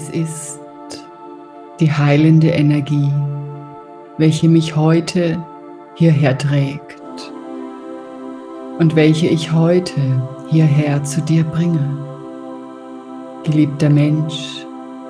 Es ist die heilende Energie, welche mich heute hierher trägt und welche ich heute hierher zu dir bringe. Geliebter Mensch,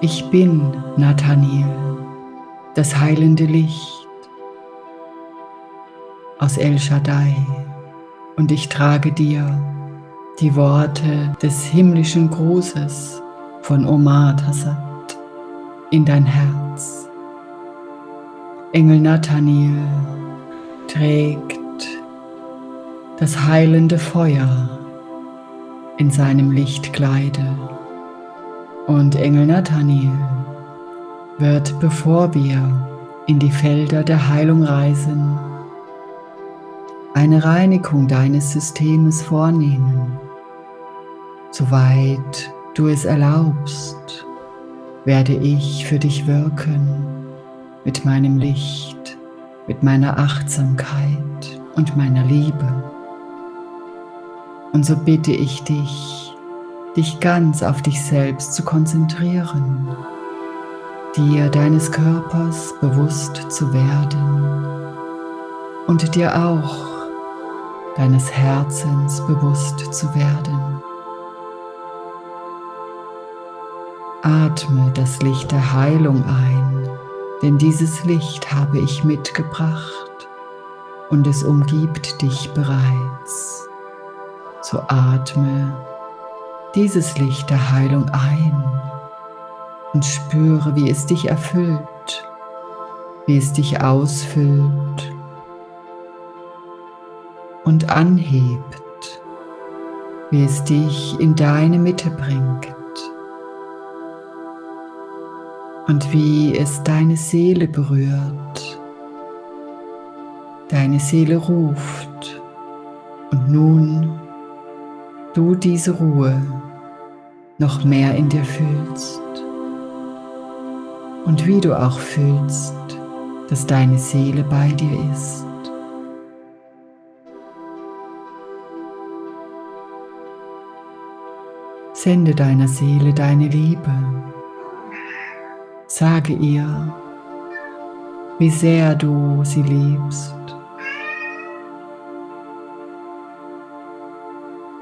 ich bin Nathaniel, das heilende Licht aus El Shaddai und ich trage dir die Worte des himmlischen Grußes von Omar Tassat in dein Herz. Engel Nathaniel trägt das heilende Feuer in seinem Lichtkleide. Und Engel Nathaniel wird, bevor wir in die Felder der Heilung reisen, eine Reinigung deines Systems vornehmen. Soweit du es erlaubst, werde ich für dich wirken mit meinem Licht, mit meiner Achtsamkeit und meiner Liebe. Und so bitte ich dich, dich ganz auf dich selbst zu konzentrieren, dir deines Körpers bewusst zu werden und dir auch deines Herzens bewusst zu werden. Atme das Licht der Heilung ein, denn dieses Licht habe ich mitgebracht und es umgibt dich bereits. So atme dieses Licht der Heilung ein und spüre, wie es dich erfüllt, wie es dich ausfüllt und anhebt, wie es dich in deine Mitte bringt und wie es deine Seele berührt. Deine Seele ruft und nun du diese Ruhe noch mehr in dir fühlst und wie du auch fühlst, dass deine Seele bei dir ist. Sende deiner Seele deine Liebe. Sage ihr, wie sehr du sie liebst.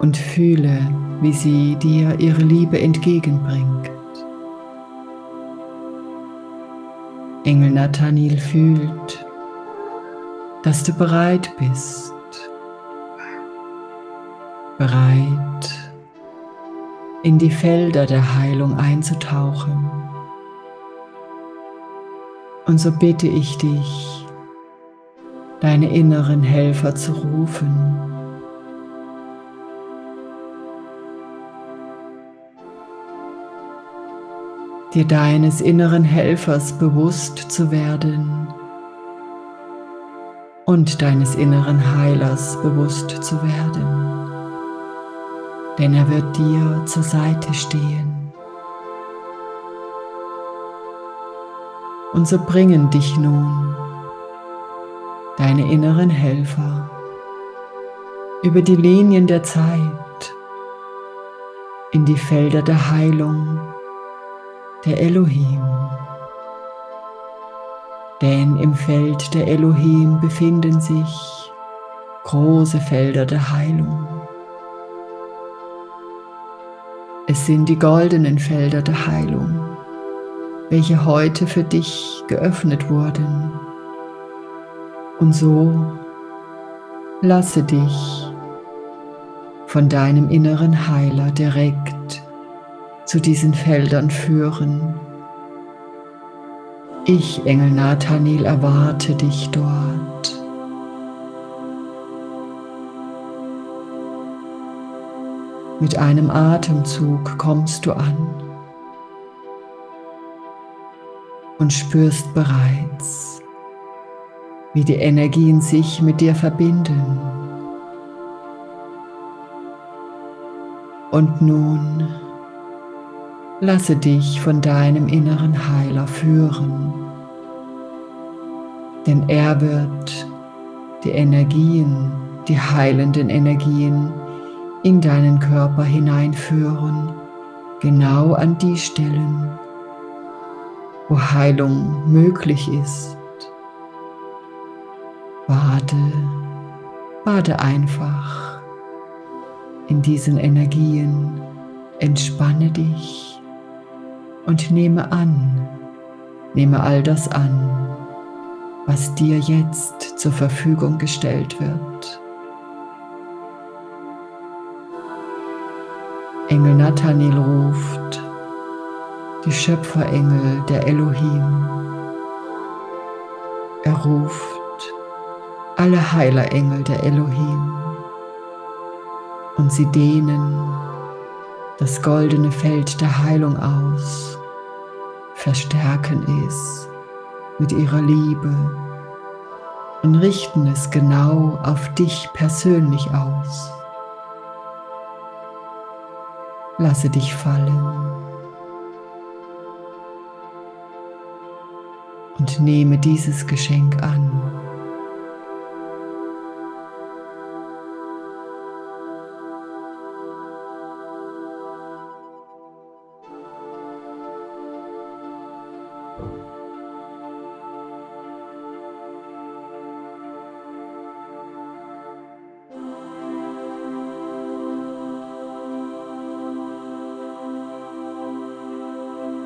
und fühle, wie sie dir ihre Liebe entgegenbringt. Engel Nathaniel fühlt, dass du bereit bist, bereit in die Felder der Heilung einzutauchen. Und so bitte ich dich, deine inneren Helfer zu rufen, dir deines inneren Helfers bewusst zu werden und deines inneren Heilers bewusst zu werden, denn er wird dir zur Seite stehen. Und so bringen dich nun deine inneren Helfer über die Linien der Zeit in die Felder der Heilung der Elohim. Denn im Feld der Elohim befinden sich große Felder der Heilung. Es sind die goldenen Felder der Heilung, welche heute für dich geöffnet wurden. Und so lasse dich von deinem inneren Heiler direkt zu diesen Feldern führen. Ich, Engel Nathaniel, erwarte dich dort. Mit einem Atemzug kommst du an und spürst bereits, wie die Energien sich mit dir verbinden. Und nun Lasse dich von deinem inneren Heiler führen, denn er wird die Energien, die heilenden Energien in deinen Körper hineinführen, genau an die Stellen, wo Heilung möglich ist. Bade, bade einfach in diesen Energien, entspanne dich und nehme an, nehme all das an, was dir jetzt zur Verfügung gestellt wird. Engel Nathaniel ruft, die Schöpferengel der Elohim. Er ruft alle Heilerengel der Elohim und sie dehnen das goldene Feld der Heilung aus, verstärken es mit ihrer Liebe und richten es genau auf dich persönlich aus. Lasse dich fallen und nehme dieses Geschenk an.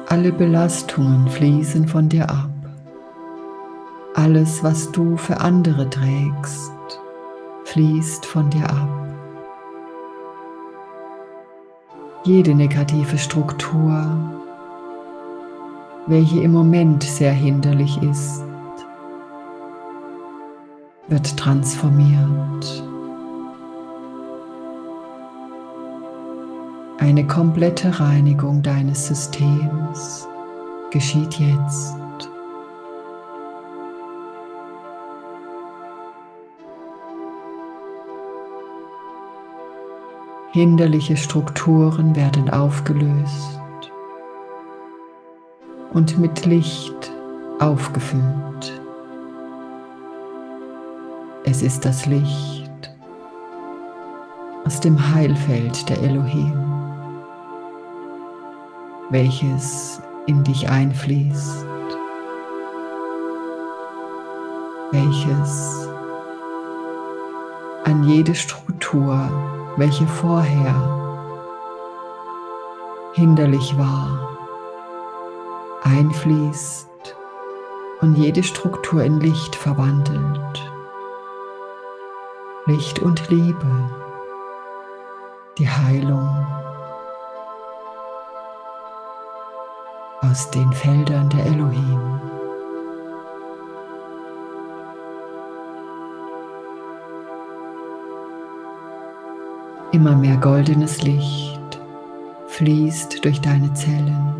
Alle Belastungen fließen von dir ab. Alles, was du für andere trägst, fließt von dir ab. Jede negative Struktur, welche im Moment sehr hinderlich ist, wird transformiert. Eine komplette Reinigung deines Systems geschieht jetzt. Hinderliche Strukturen werden aufgelöst und mit Licht aufgefüllt. Es ist das Licht aus dem Heilfeld der Elohim welches in dich einfließt, welches an jede Struktur, welche vorher hinderlich war, einfließt und jede Struktur in Licht verwandelt. Licht und Liebe, die Heilung aus den Feldern der Elohim. Immer mehr goldenes Licht fließt durch deine Zellen,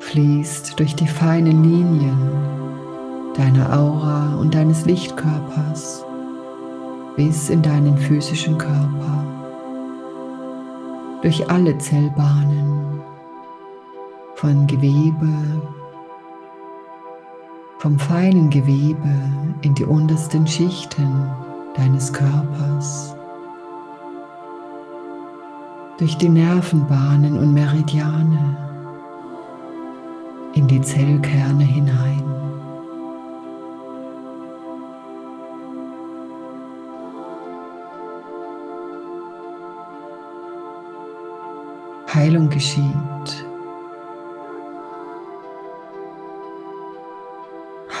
fließt durch die feinen Linien deiner Aura und deines Lichtkörpers bis in deinen physischen Körper durch alle Zellbahnen von Gewebe, vom feinen Gewebe in die untersten Schichten deines Körpers, durch die Nervenbahnen und Meridiane in die Zellkerne hinein. Heilung geschieht.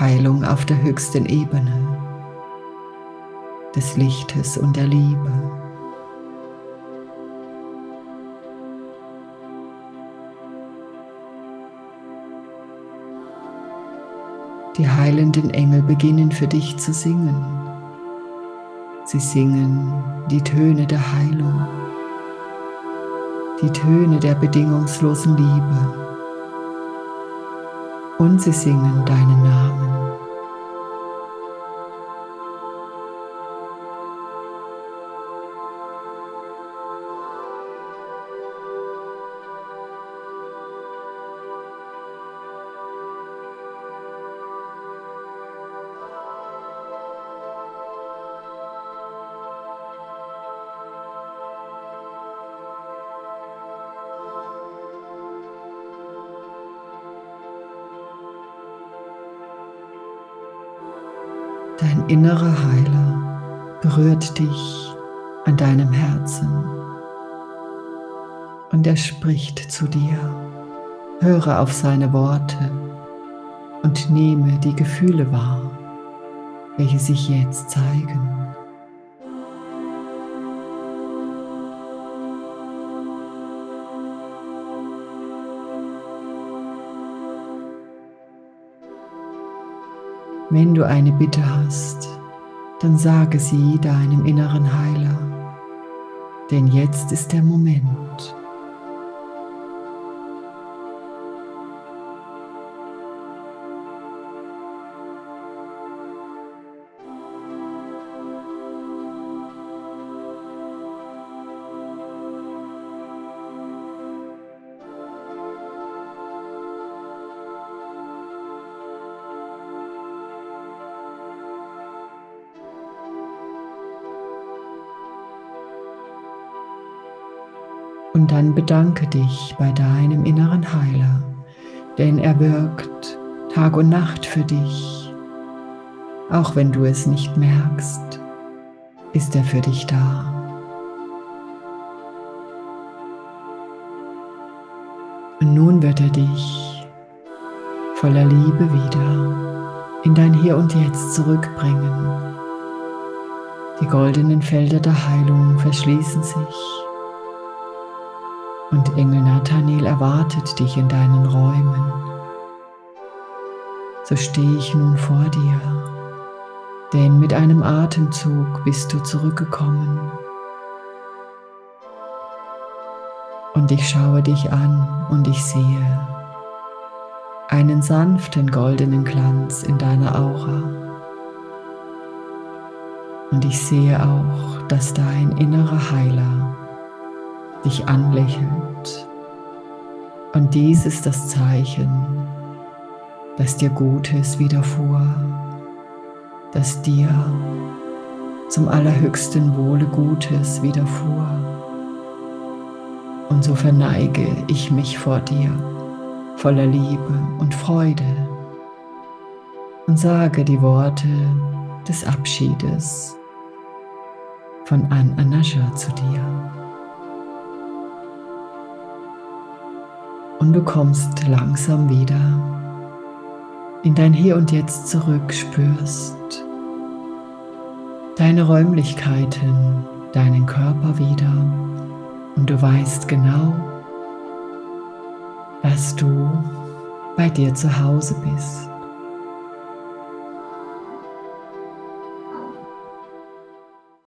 Heilung auf der höchsten Ebene des Lichtes und der Liebe. Die heilenden Engel beginnen für dich zu singen. Sie singen die Töne der Heilung die Töne der bedingungslosen Liebe und sie singen deinen Namen. Dein innerer Heiler berührt dich an deinem Herzen und er spricht zu dir. Höre auf seine Worte und nehme die Gefühle wahr, welche sich jetzt zeigen. Wenn du eine Bitte hast, dann sage sie deinem inneren Heiler, denn jetzt ist der Moment. Und dann bedanke dich bei deinem inneren Heiler, denn er wirkt Tag und Nacht für dich. Auch wenn du es nicht merkst, ist er für dich da. Und nun wird er dich voller Liebe wieder in dein Hier und Jetzt zurückbringen. Die goldenen Felder der Heilung verschließen sich und Engel Nathaniel erwartet dich in deinen Räumen. So stehe ich nun vor dir, denn mit einem Atemzug bist du zurückgekommen. Und ich schaue dich an und ich sehe einen sanften goldenen Glanz in deiner Aura. Und ich sehe auch, dass dein innerer Heiler dich anlächelt. Und dies ist das Zeichen, dass dir Gutes widerfuhr, dass dir zum allerhöchsten Wohle Gutes widerfuhr. Und so verneige ich mich vor dir voller Liebe und Freude und sage die Worte des Abschiedes von An Anascha zu dir. Und du kommst langsam wieder in dein Hier und Jetzt zurück, spürst deine Räumlichkeiten, deinen Körper wieder und du weißt genau, dass du bei dir zu Hause bist.